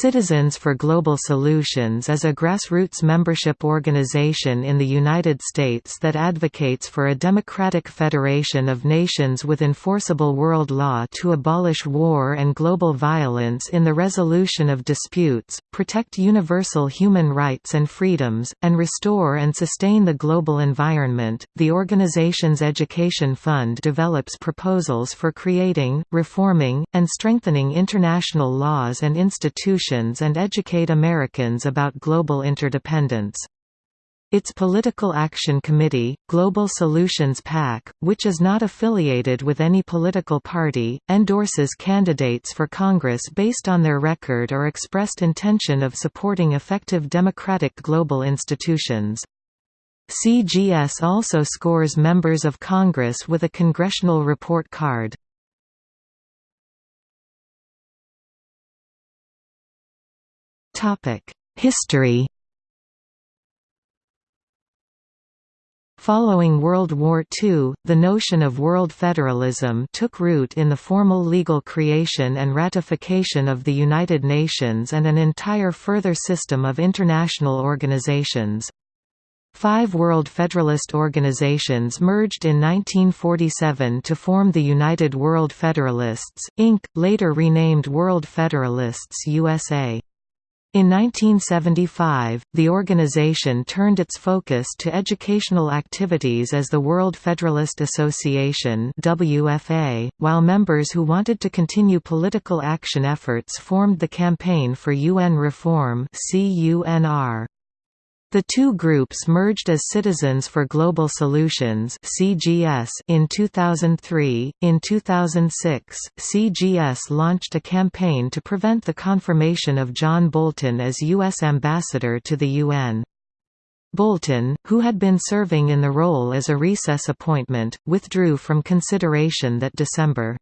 Citizens for Global Solutions is a grassroots membership organization in the United States that advocates for a democratic federation of nations with enforceable world law to abolish war and global violence in the resolution of disputes, protect universal human rights and freedoms, and restore and sustain the global environment. The organization's education fund develops proposals for creating, reforming, and strengthening international laws and institutions and educate Americans about global interdependence. Its Political Action Committee, Global Solutions PAC, which is not affiliated with any political party, endorses candidates for Congress based on their record or expressed intention of supporting effective democratic global institutions. CGS also scores members of Congress with a Congressional Report Card. History Following World War II, the notion of world federalism took root in the formal legal creation and ratification of the United Nations and an entire further system of international organizations. Five World Federalist organizations merged in 1947 to form the United World Federalists, Inc., later renamed World Federalists USA. In 1975, the organization turned its focus to educational activities as the World Federalist Association WFA, while members who wanted to continue political action efforts formed the Campaign for UN Reform CUNR. The two groups merged as Citizens for Global Solutions (CGS) in 2003. In 2006, CGS launched a campaign to prevent the confirmation of John Bolton as U.S. ambassador to the UN. Bolton, who had been serving in the role as a recess appointment, withdrew from consideration that December.